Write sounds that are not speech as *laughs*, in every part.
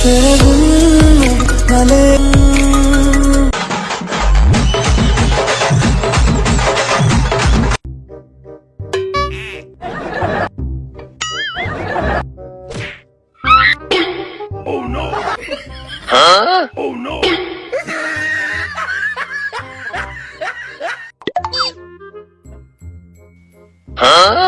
Oh no. Huh? Oh no. huh?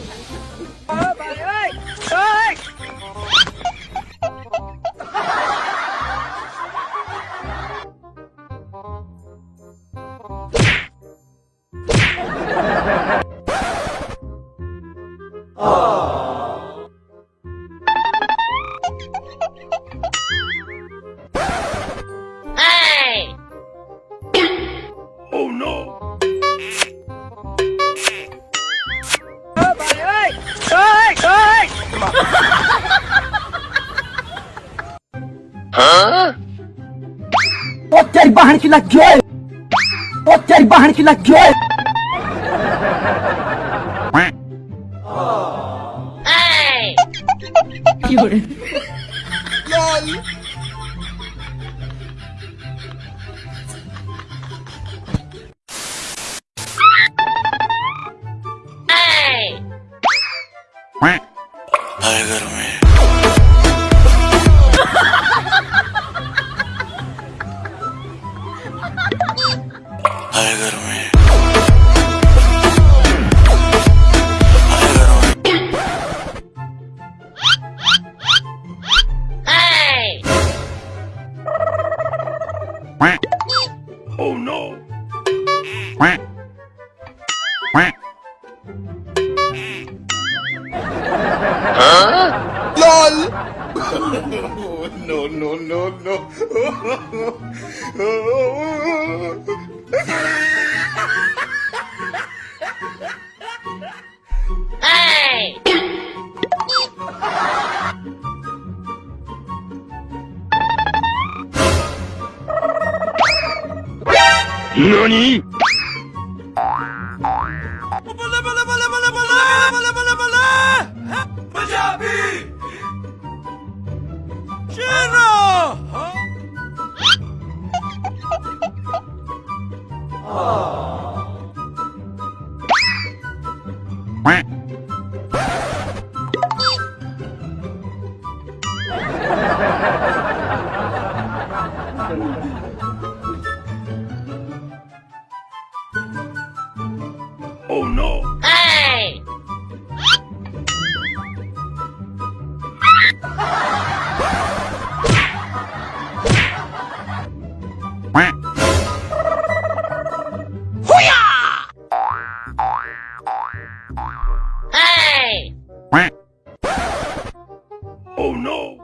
ओ तेरी बहन की लग गए तेरी बहन की लग गए क्यों *laughs* I Oh no! *laughs* LOL! *laughs* oh, no, no, no, no. *laughs* 何 Oh no! Hey! hey! Oh no!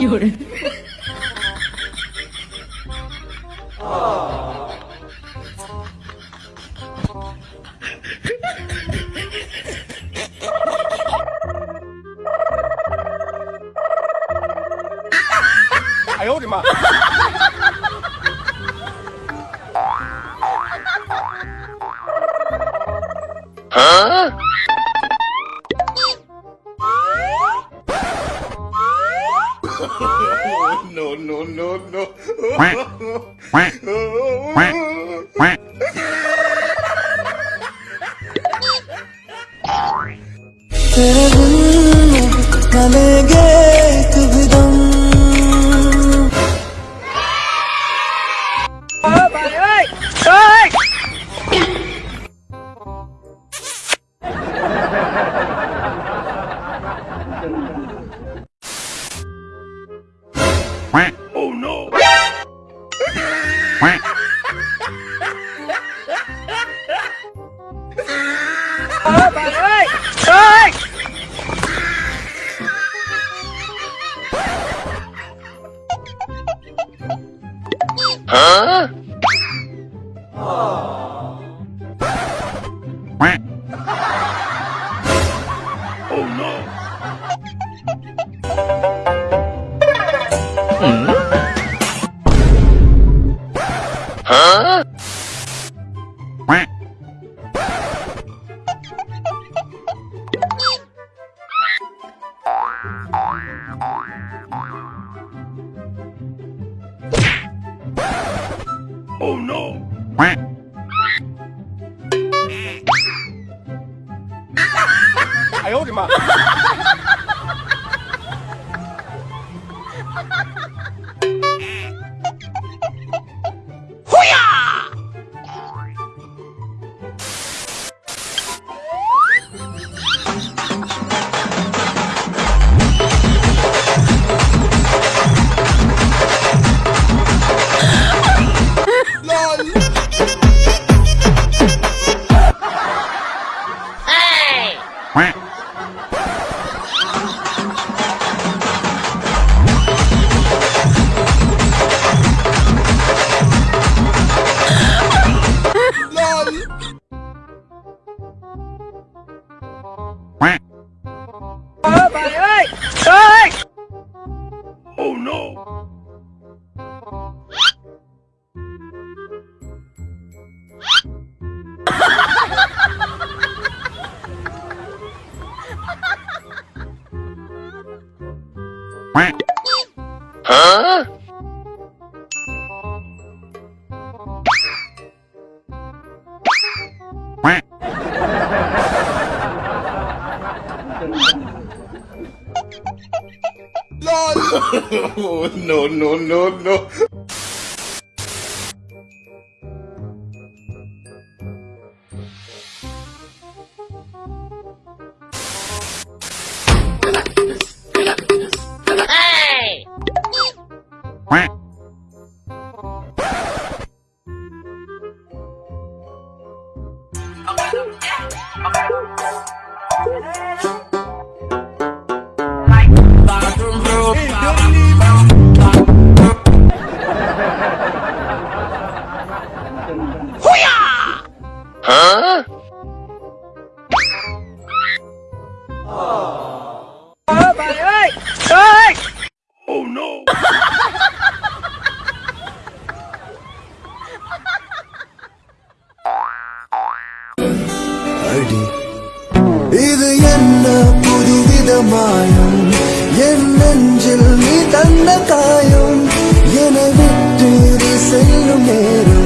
有人。Quack, quack, quack. 啊！啊！喂！哦，嗯。Oh no! I owed him up. *laughs* Bye. no, no, no, no. Hey! Okay. அடி இது என்ன புதுவித மாயம் என் நெஞ்சில் நீ தந்த காயம் என விட்டு செல்லும் நேரம்